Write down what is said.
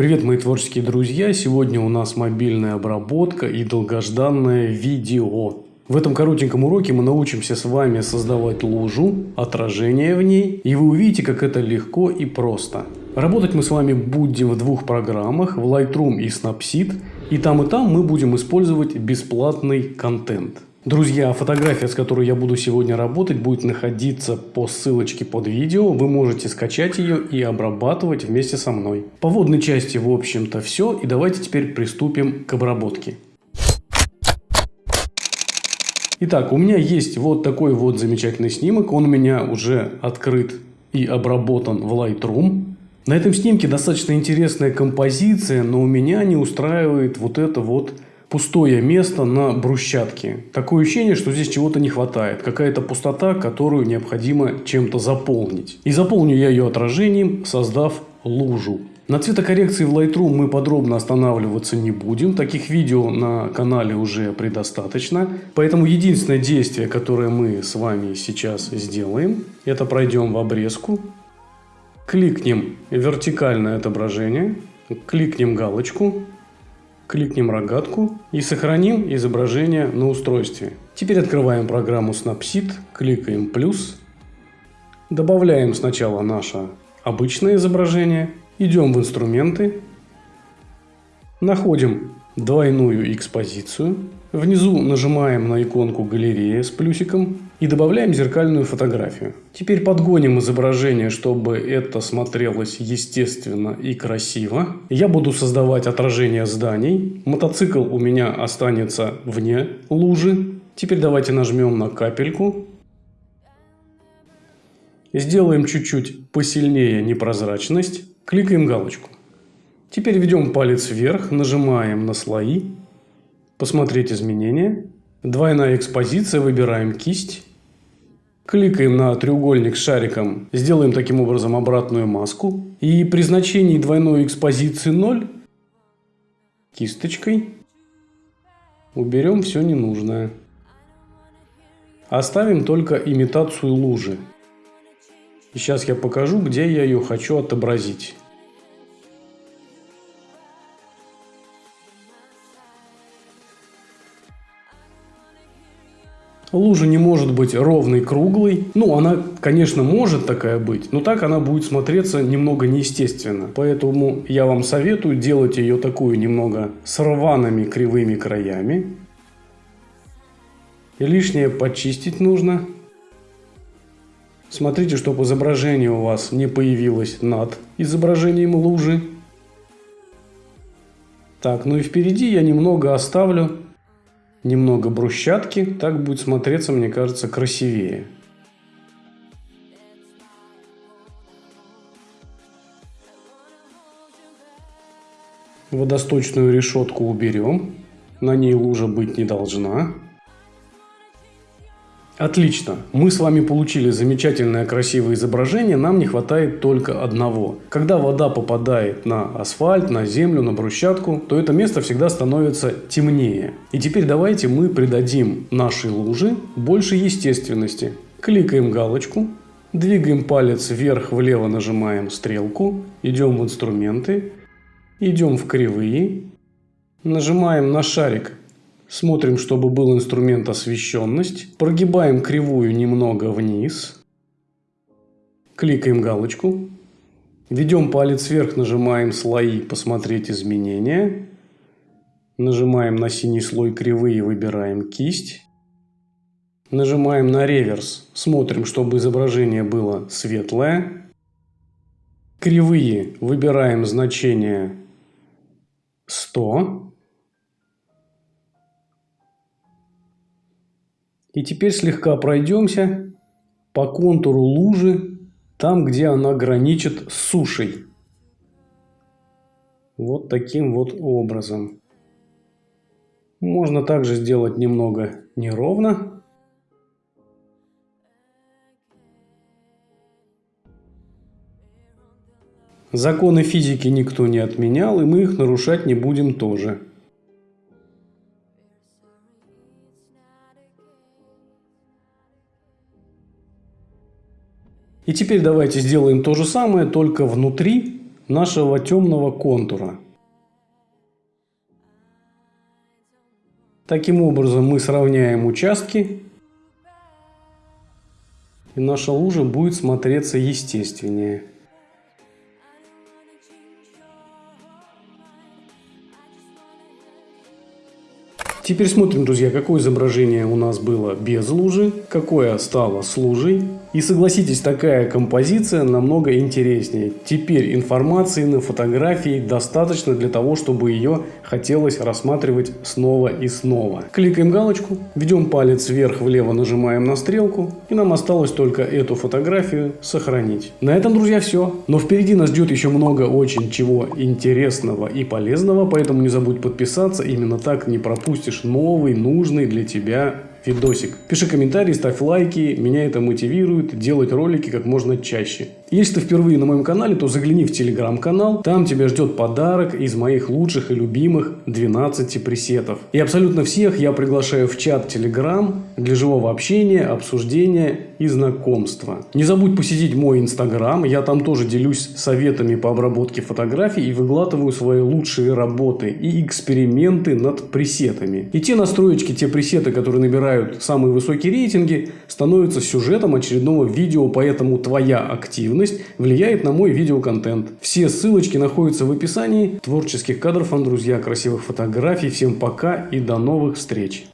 Привет, мои творческие друзья! Сегодня у нас мобильная обработка и долгожданное видео. В этом коротеньком уроке мы научимся с вами создавать лужу, отражение в ней, и вы увидите, как это легко и просто. Работать мы с вами будем в двух программах, в Lightroom и Snapseed, и там и там мы будем использовать бесплатный контент. Друзья, фотография, с которой я буду сегодня работать, будет находиться по ссылочке под видео. Вы можете скачать ее и обрабатывать вместе со мной. По водной части, в общем-то, все. И давайте теперь приступим к обработке. Итак, у меня есть вот такой вот замечательный снимок. Он у меня уже открыт и обработан в Lightroom. На этом снимке достаточно интересная композиция, но у меня не устраивает вот это вот пустое место на брусчатке. Такое ощущение, что здесь чего-то не хватает. Какая-то пустота, которую необходимо чем-то заполнить. И заполню я ее отражением, создав лужу. На цветокоррекции в Lightroom мы подробно останавливаться не будем. Таких видео на канале уже предостаточно. Поэтому единственное действие, которое мы с вами сейчас сделаем, это пройдем в обрезку. Кликнем вертикальное отображение. Кликнем галочку кликнем рогатку и сохраним изображение на устройстве. Теперь открываем программу Snapseed, кликаем плюс, добавляем сначала наше обычное изображение, идем в инструменты, находим двойную экспозицию, внизу нажимаем на иконку галерея с плюсиком и добавляем зеркальную фотографию. Теперь подгоним изображение, чтобы это смотрелось естественно и красиво. Я буду создавать отражение зданий. Мотоцикл у меня останется вне лужи. Теперь давайте нажмем на капельку. Сделаем чуть-чуть посильнее непрозрачность. Кликаем галочку. Теперь ведем палец вверх, нажимаем на слои. Посмотреть изменения. Двойная экспозиция, выбираем кисть. Кликаем на треугольник с шариком, сделаем таким образом обратную маску. И при значении двойной экспозиции 0 кисточкой уберем все ненужное. Оставим только имитацию лужи. И сейчас я покажу, где я ее хочу отобразить. Лужа не может быть ровной, круглой. Ну, она, конечно, может такая быть, но так она будет смотреться немного неестественно. Поэтому я вам советую делать ее такую немного с рваными кривыми краями. И лишнее почистить нужно. Смотрите, чтобы изображение у вас не появилось над изображением лужи. Так, ну и впереди я немного оставлю немного брусчатки, так будет смотреться, мне кажется, красивее. Водосточную решетку уберем, на ней лужа быть не должна. Отлично. Мы с вами получили замечательное красивое изображение, нам не хватает только одного. Когда вода попадает на асфальт, на землю, на брусчатку, то это место всегда становится темнее. И теперь давайте мы придадим нашей луже больше естественности. Кликаем галочку, двигаем палец вверх-влево, нажимаем стрелку, идем в инструменты, идем в кривые, нажимаем на шарик Смотрим, чтобы был инструмент освещенность. Прогибаем кривую немного вниз. Кликаем галочку. Ведем палец вверх, нажимаем слои «Посмотреть изменения». Нажимаем на синий слой кривые, выбираем кисть. Нажимаем на реверс, смотрим, чтобы изображение было светлое. Кривые выбираем значение 100. И теперь слегка пройдемся по контуру лужи, там, где она граничит с сушей. Вот таким вот образом. Можно также сделать немного неровно. Законы физики никто не отменял, и мы их нарушать не будем тоже. И теперь давайте сделаем то же самое, только внутри нашего темного контура. Таким образом мы сравняем участки и наша лужа будет смотреться естественнее. Теперь смотрим, друзья, какое изображение у нас было без лужи, какое стало с лужей. И согласитесь, такая композиция намного интереснее. Теперь информации на фотографии достаточно для того, чтобы ее хотелось рассматривать снова и снова. Кликаем галочку, ведем палец вверх-влево, нажимаем на стрелку, и нам осталось только эту фотографию сохранить. На этом, друзья, все. Но впереди нас ждет еще много очень чего интересного и полезного, поэтому не забудь подписаться, именно так не пропустишь новый, нужный для тебя видосик. Пиши комментарии, ставь лайки, меня это мотивирует делать ролики как можно чаще. Если ты впервые на моем канале, то загляни в телеграм-канал, там тебя ждет подарок из моих лучших и любимых 12 пресетов. И абсолютно всех я приглашаю в чат телеграм для живого общения, обсуждения и знакомства. Не забудь посетить мой инстаграм, я там тоже делюсь советами по обработке фотографий и выглатываю свои лучшие работы и эксперименты над пресетами. И те настроечки, те пресеты, которые набирают самые высокие рейтинги, становятся сюжетом очередного видео, поэтому твоя активность активность влияет на мой видеоконтент. Все ссылочки находятся в описании. Творческих кадров, друзья, красивых фотографий. Всем пока и до новых встреч!